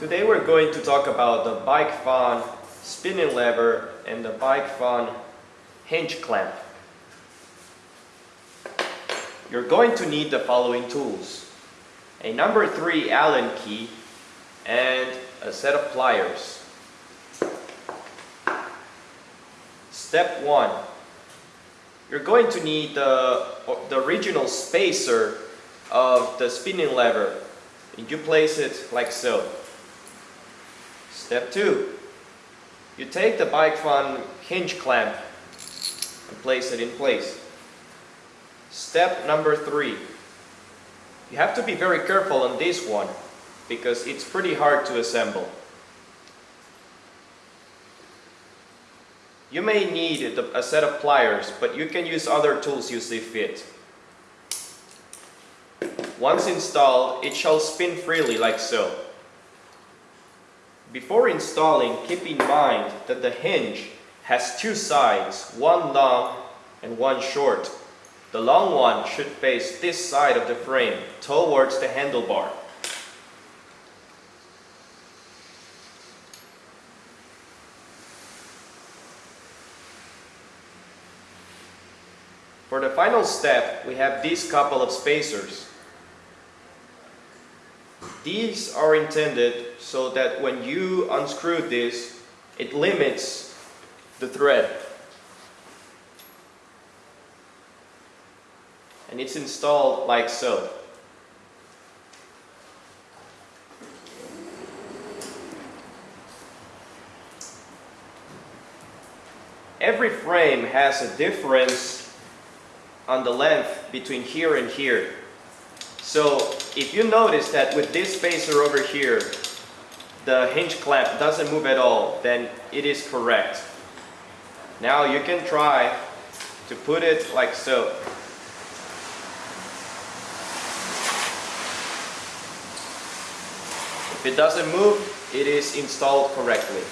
Today we're going to talk about the bike fun spinning lever and the bike fun hinge clamp. You're going to need the following tools. A number 3 Allen key and a set of pliers. Step 1. You're going to need the, the original spacer of the spinning lever and you place it like so. Step 2. You take the bike fun hinge clamp and place it in place. Step number 3. You have to be very careful on this one because it's pretty hard to assemble. You may need a set of pliers, but you can use other tools you see fit. Once installed, it shall spin freely like so. Before installing, keep in mind that the hinge has two sides, one long and one short. The long one should face this side of the frame towards the handlebar. For the final step, we have these couple of spacers. These are intended so that when you unscrew this, it limits the thread. And it's installed like so. Every frame has a difference on the length between here and here. So if you notice that with this spacer over here, the hinge clamp doesn't move at all, then it is correct. Now you can try to put it like so. If it doesn't move, it is installed correctly.